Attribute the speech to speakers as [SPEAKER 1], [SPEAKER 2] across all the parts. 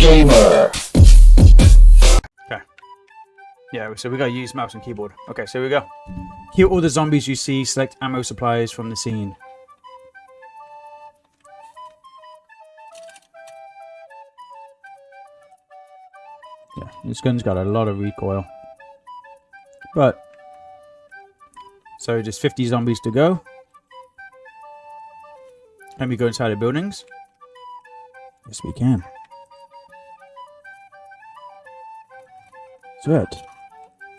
[SPEAKER 1] gamer.
[SPEAKER 2] Okay. Yeah, so we gotta use mouse and keyboard. Okay, so here we go. Kill all the zombies you see, select ammo supplies from the scene. Yeah, this gun's got a lot of recoil. But, so just 50 zombies to go. Can we go inside the buildings? Yes, we can. Shit.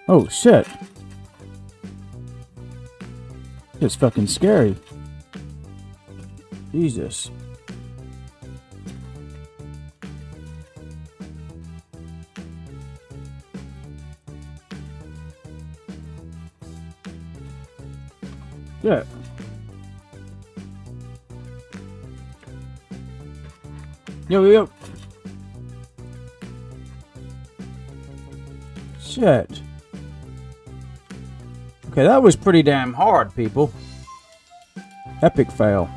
[SPEAKER 2] Oh, shit. It's fucking scary. Jesus. Yeah. Yo, yo. Shit. Okay, that was pretty damn hard, people. Epic fail.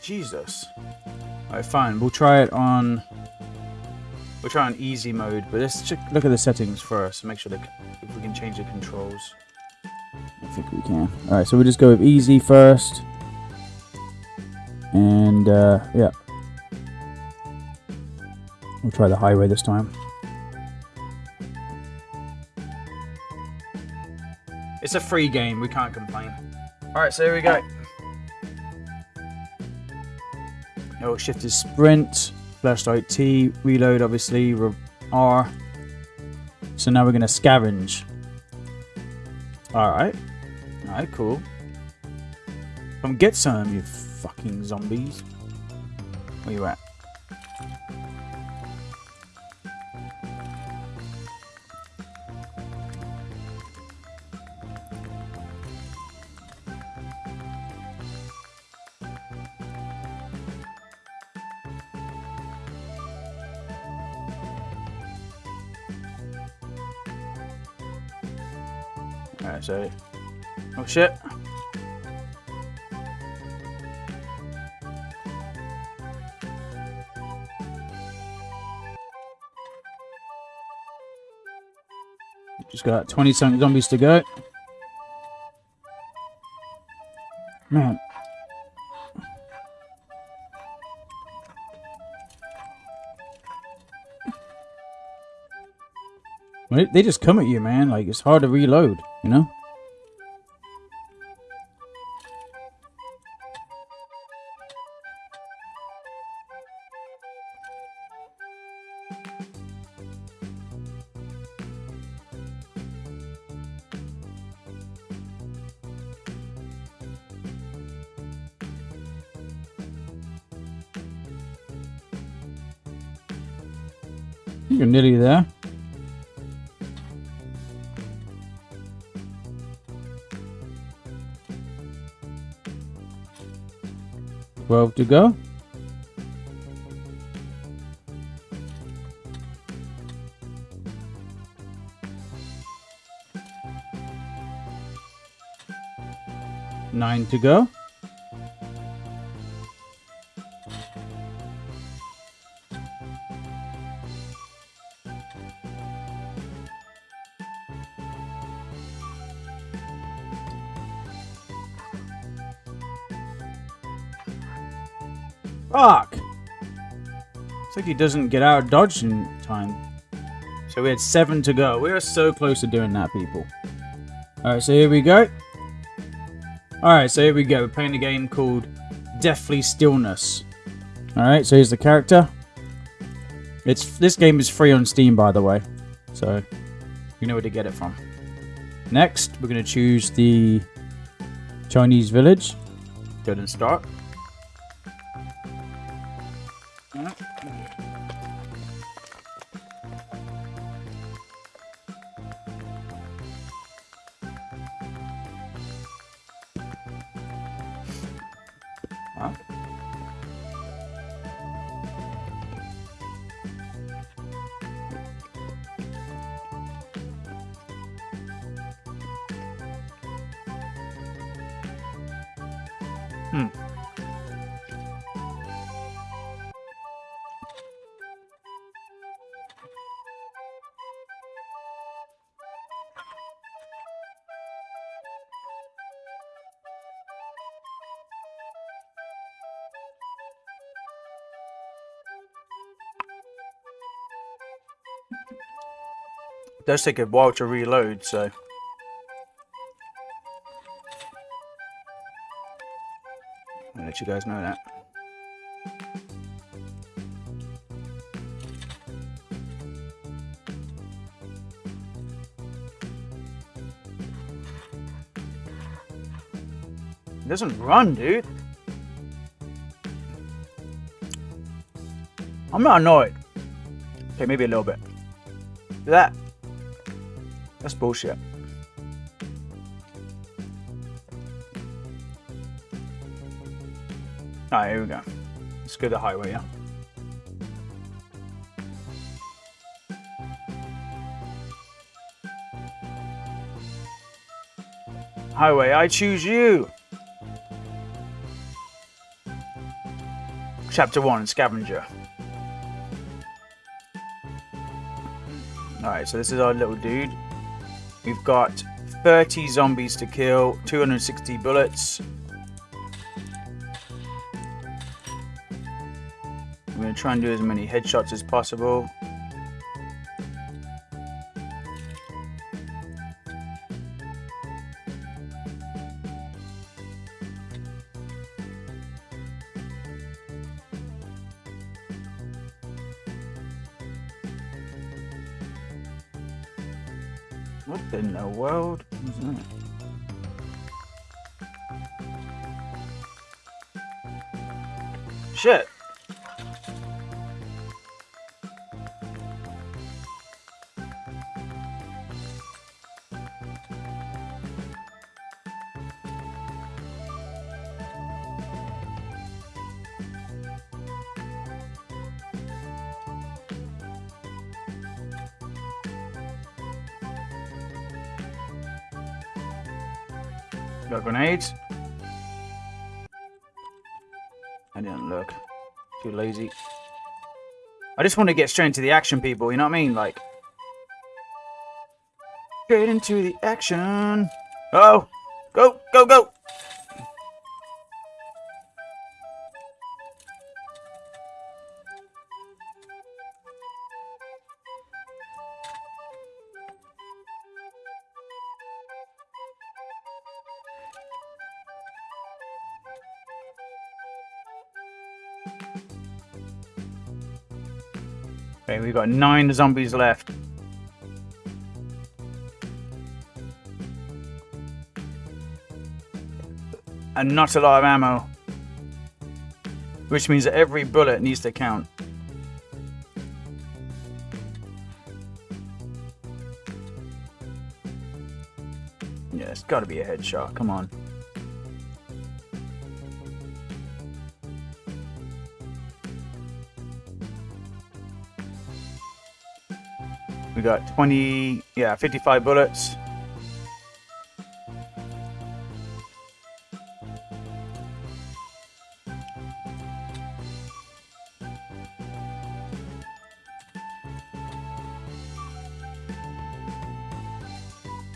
[SPEAKER 2] Jesus. Alright, fine. We'll try it on... We'll try on easy mode, but let's check, look at the settings first. Make sure that if we can change the controls. I think we can. Alright, so we'll just go with easy first. And, uh, yeah. We'll try the highway this time. It's a free game, we can't complain. Alright, so here we go. Oh, shift is sprint, flashlight T, reload obviously, R. So now we're going to scavenge. Alright. Alright, cool. Come get some, you fucking zombies. Where you at? Alright, so... Oh shit! Just got 20 something zombies to go. Man. They just come at you, man. Like, it's hard to reload, you know? You're nearly there. Twelve to go. Nine to go. It's like he doesn't get out of dodge in time. So we had seven to go. We are so close to doing that, people. Alright, so here we go. Alright, so here we go. We're playing a game called Deathly Stillness. Alright, so here's the character. It's This game is free on Steam, by the way. So, you know where to get it from. Next, we're going to choose the Chinese village. Go and start. Hmm. It does take a while to reload, so... let you guys know that. It doesn't run, dude. I'm not annoyed. Okay, maybe a little bit. That. That's bullshit. Alright, here we go. Let's go the highway, yeah? Highway, I choose you! Chapter 1, Scavenger. Alright, so this is our little dude. We've got 30 zombies to kill, 260 bullets. Try and do as many headshots as possible. What in the world is that? Shit. Got grenades. I didn't look. Too lazy. I just want to get straight into the action, people. You know what I mean? Like, straight into the action. Oh, go, go, go. We've got nine zombies left. And not a lot of ammo. Which means that every bullet needs to count. Yeah, it's got to be a headshot. Come on. Got 20, yeah, 55 bullets.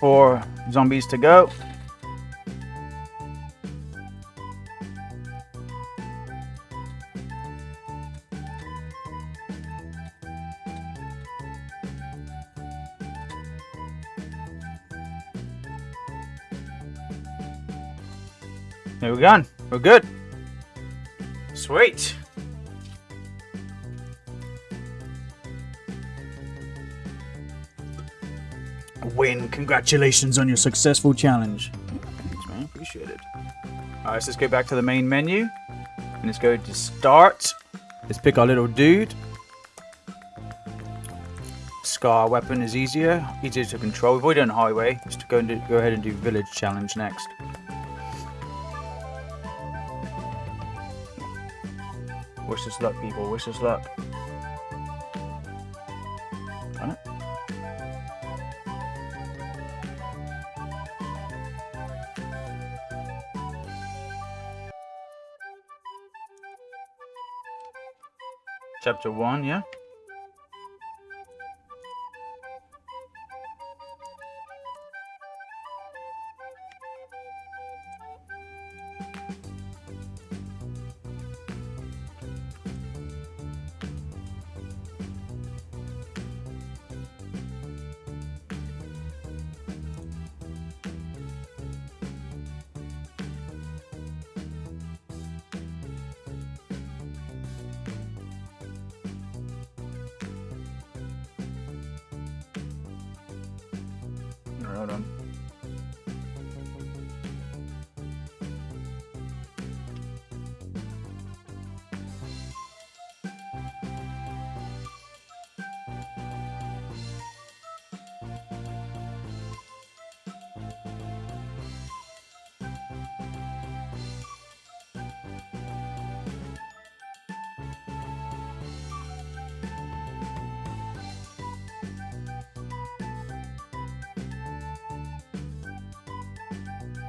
[SPEAKER 2] Four zombies to go. There we go. We're good. Sweet. Win. Congratulations on your successful challenge. Thanks, man. Appreciate it. Alright, so let's go back to the main menu. And let's go to start. Let's pick our little dude. Scar weapon is easier, easier to control. We've already done highway. Let's go and do, go ahead and do village challenge next. Wish us luck, people. Wish us luck. Got it? Chapter 1, yeah?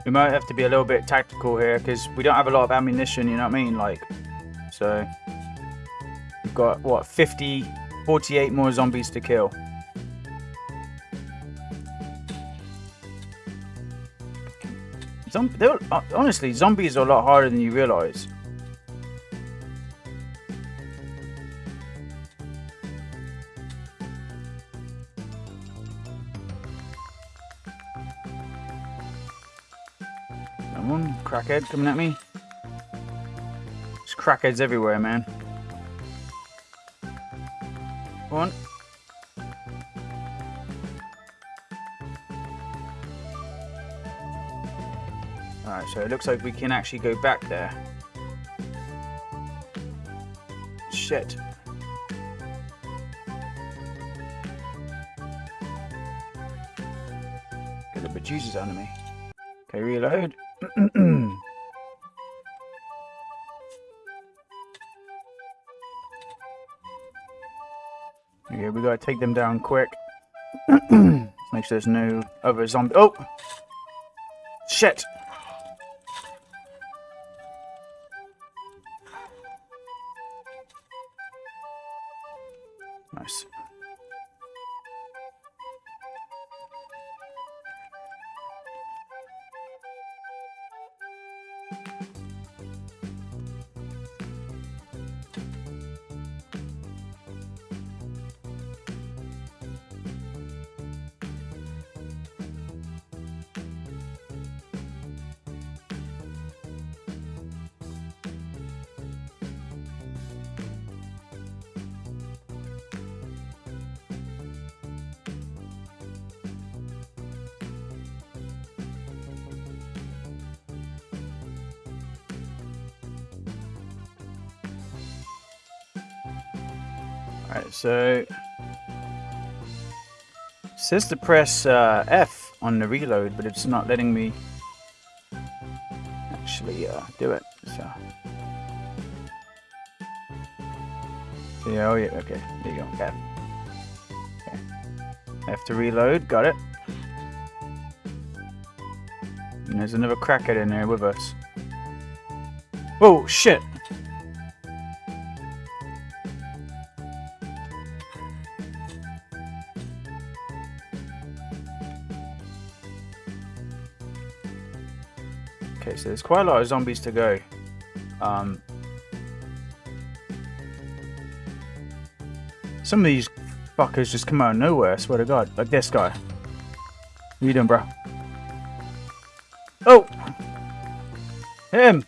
[SPEAKER 2] We might have to be a little bit tactical here because we don't have a lot of ammunition, you know what I mean? Like, so we've got what 50, 48 more zombies to kill. Zom uh, honestly, zombies are a lot harder than you realize. Crackhead coming at me. There's crackheads everywhere, man. Come on. Alright, so it looks like we can actually go back there. Shit. Get the bejesus out of me. Okay, reload. yeah, we gotta take them down quick. Make sure there's no other zombie. Oh! Shit! Alright, so... It says to press uh, F on the reload, but it's not letting me actually uh, do it, so... yeah, oh yeah, okay, there you go, F. Okay. F to reload, got it. And there's another crackhead in there with us. Oh, shit! There's quite a lot of zombies to go. Um, some of these fuckers just come out of nowhere, I swear to god. Like this guy. What you doing, bro? Oh! Him!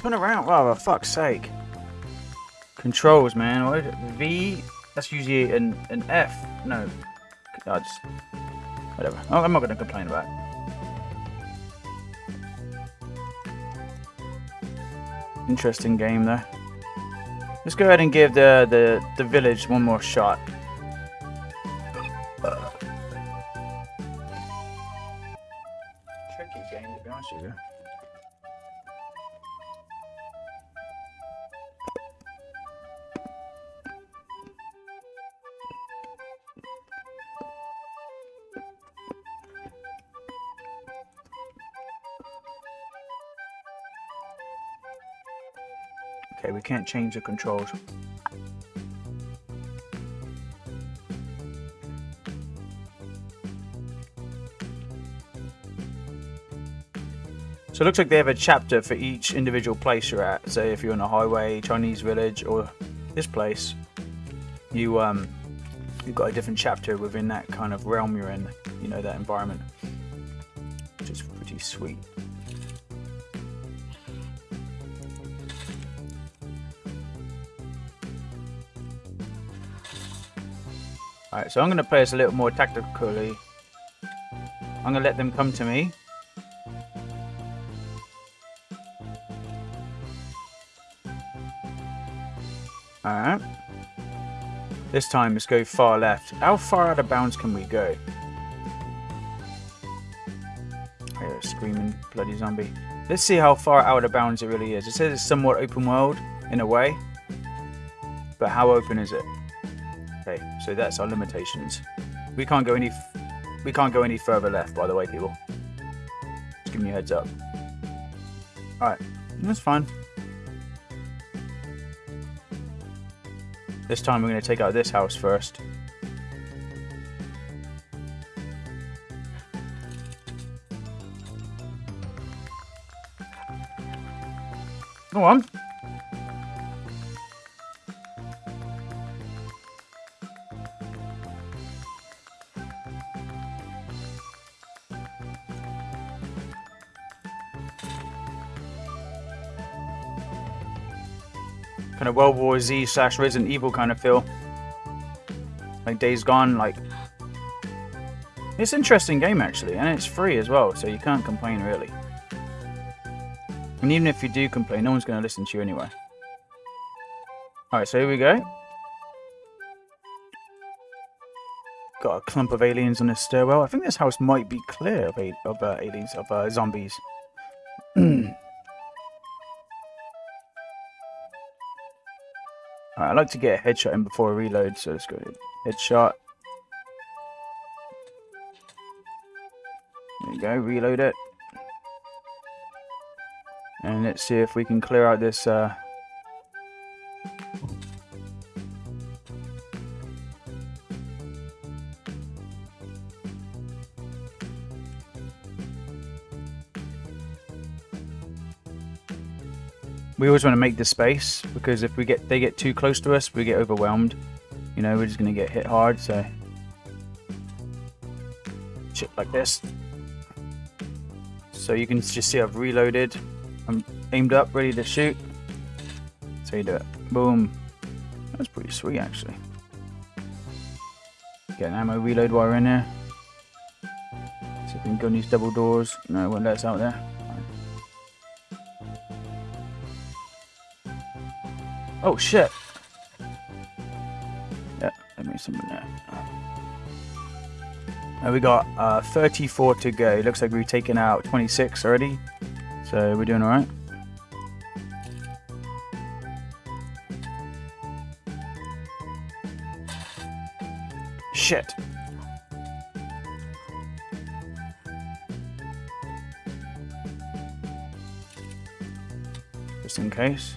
[SPEAKER 2] Turn around. Oh, for fuck's sake. Controls, man. What v? That's usually an, an F. No. I just... Whatever. Oh, I'm not going to complain about it. Interesting game there. Let's go ahead and give the, the, the village one more shot. Okay, we can't change the controls. So it looks like they have a chapter for each individual place you're at. Say if you're on a highway, Chinese village, or this place, you um, you've got a different chapter within that kind of realm you're in. You know that environment, which is pretty sweet. Alright, so I'm going to play this a little more tactically. I'm gonna let them come to me. Alright. This time, let's go far left. How far out of bounds can we go? Oh, screaming bloody zombie. Let's see how far out of bounds it really is. It says it's somewhat open world, in a way. But how open is it? Okay, so that's our limitations. We can't go any... We can't go any further left, by the way, people. Just giving you a heads up. Alright, that's fine. This time we're going to take out this house first. Go on. Kind of World War Z slash Resident Evil kind of feel. Like Days Gone, like... It's an interesting game actually, and it's free as well, so you can't complain really. And even if you do complain, no one's going to listen to you anyway. Alright, so here we go. Got a clump of aliens on this stairwell. I think this house might be clear of, of uh, aliens, of uh, zombies. Right, I like to get a headshot in before I reload, so let's go headshot. There you go, reload it. And let's see if we can clear out this uh, we always want to make the space because if we get they get too close to us, we get overwhelmed. You know, we're just gonna get hit hard. So shit like this. So you can just see I've reloaded. I'm aimed up, ready to shoot. So you do it. Boom. That's pretty sweet actually. Get an ammo reload while we're in there. See if we can go in these double doors. No, won't let us out there. Oh shit. Yeah, let me summon that. And we got uh, 34 to go. It looks like we've taken out 26 already. So we're doing alright. Shit. Just in case.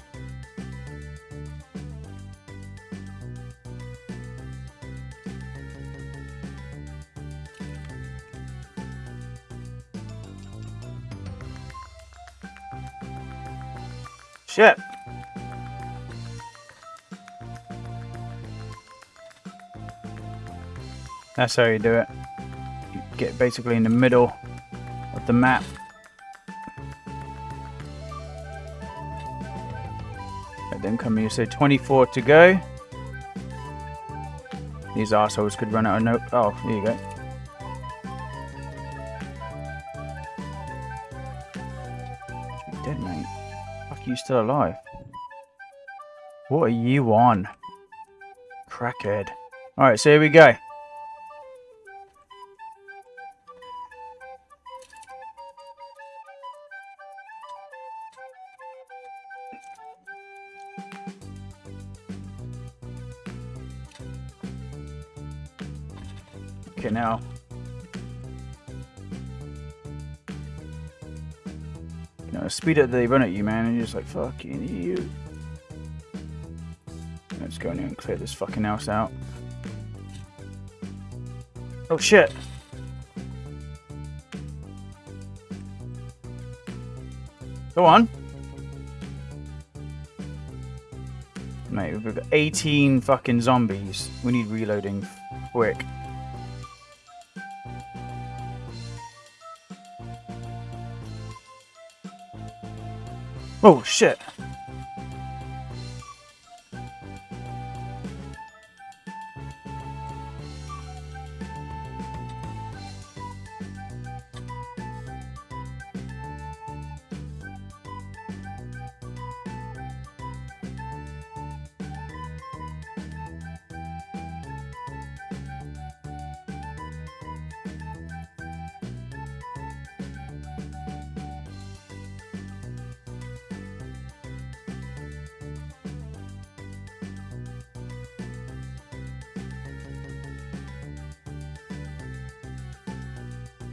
[SPEAKER 2] Shit. That's how you do it. You get basically in the middle of the map. And then come here, so 24 to go. These assholes could run out of no. Oh, there you go. You still alive? What are you on? Crackhead. Alright, so here we go. Okay, now speed up they run at you, man, and you're just like, fucking you. Let's go in here and clear this fucking house out. Oh shit! Go on. Mate, we've got 18 fucking zombies. We need reloading quick. Oh, shit.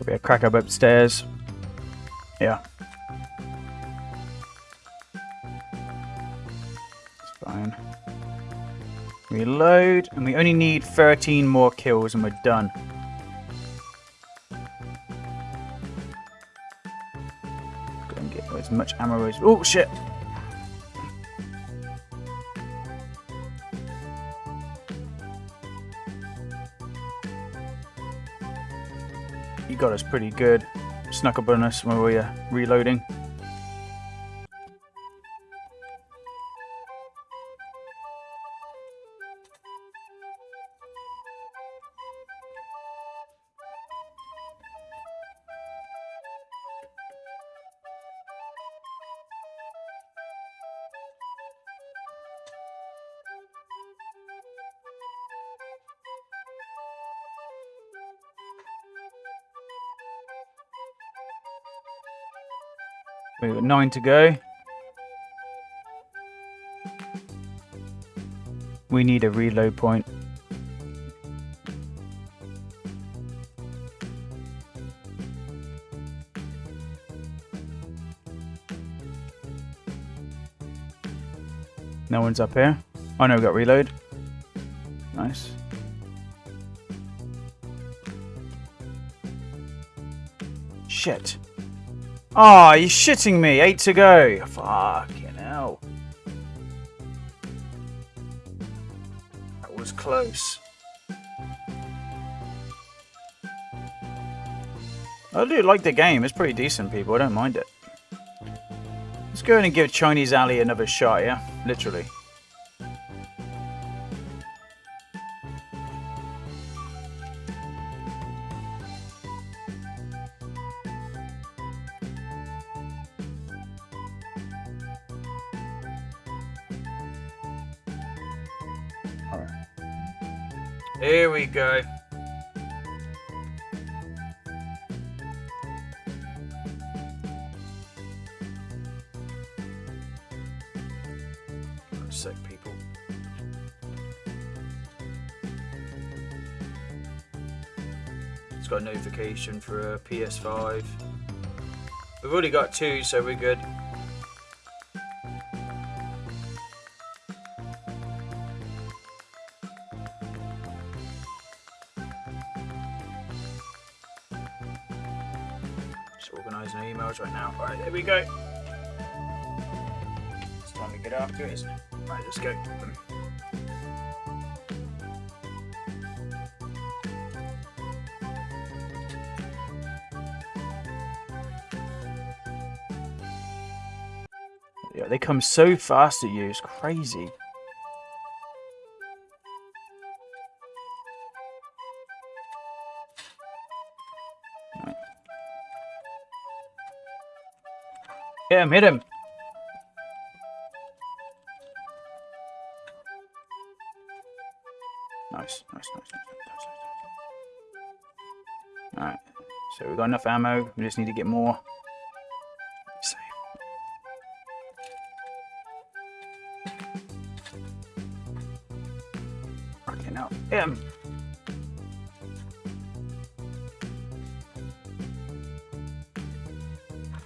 [SPEAKER 2] Probably a crack up upstairs. Yeah. It's fine. Reload, and we only need 13 more kills and we're done. Go and get as much ammo as... Oh, shit! Got us pretty good. Snuck up on us when we were reloading. Nine to go. We need a reload point. No one's up here. Oh no, we got reload. Nice. Shit. Oh, you're shitting me. Eight to go. Fucking hell. That was close. I do like the game. It's pretty decent, people. I don't mind it. Let's go in and give Chinese Alley another shot, yeah? Literally. A sec, people. It's got a notification for a PS5. We've already got two, so we're good. After it? Right, let's go. Yeah, they come so fast at you, it's crazy. Hit him, hit him. Nice, nice, nice, nice. Alright, so we've got enough ammo, we just need to get more. Save. Okay, now, him.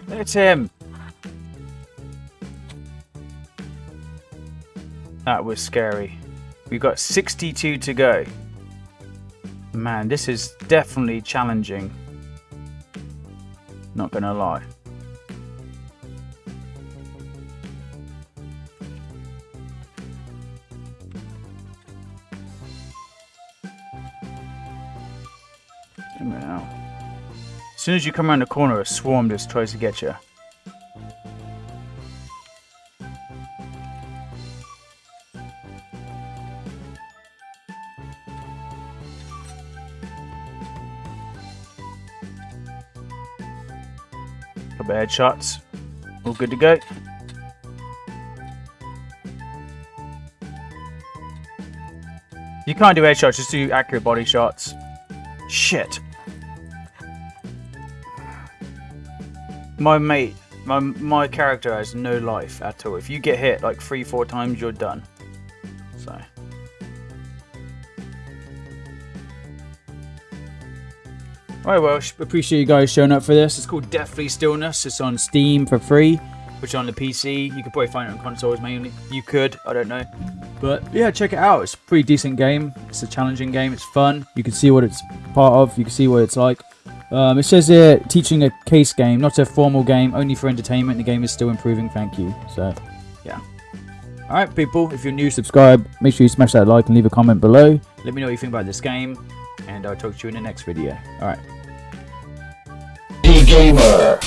[SPEAKER 2] It's him. That was scary. We've got 62 to go. Man, this is definitely challenging. Not gonna lie. As soon as you come around the corner, a swarm just tries to get you. Headshots. All good to go. You can't do headshots, just do accurate body shots. Shit. My mate, my, my character has no life at all. If you get hit like three, four times, you're done. So. Alright, well, appreciate you guys showing up for this. It's called Deathly Stillness. It's on Steam for free, which on the PC. You could probably find it on consoles mainly. You could, I don't know. But yeah, check it out. It's a pretty decent game. It's a challenging game. It's fun. You can see what it's part of. You can see what it's like. Um, it says here, teaching a case game, not a formal game, only for entertainment. The game is still improving. Thank you. So, yeah. Alright, people, if you're new, subscribe. Make sure you smash that like and leave a comment below. Let me know what you think about this game. And I'll talk to you in the next video. Alright.
[SPEAKER 1] Gamer.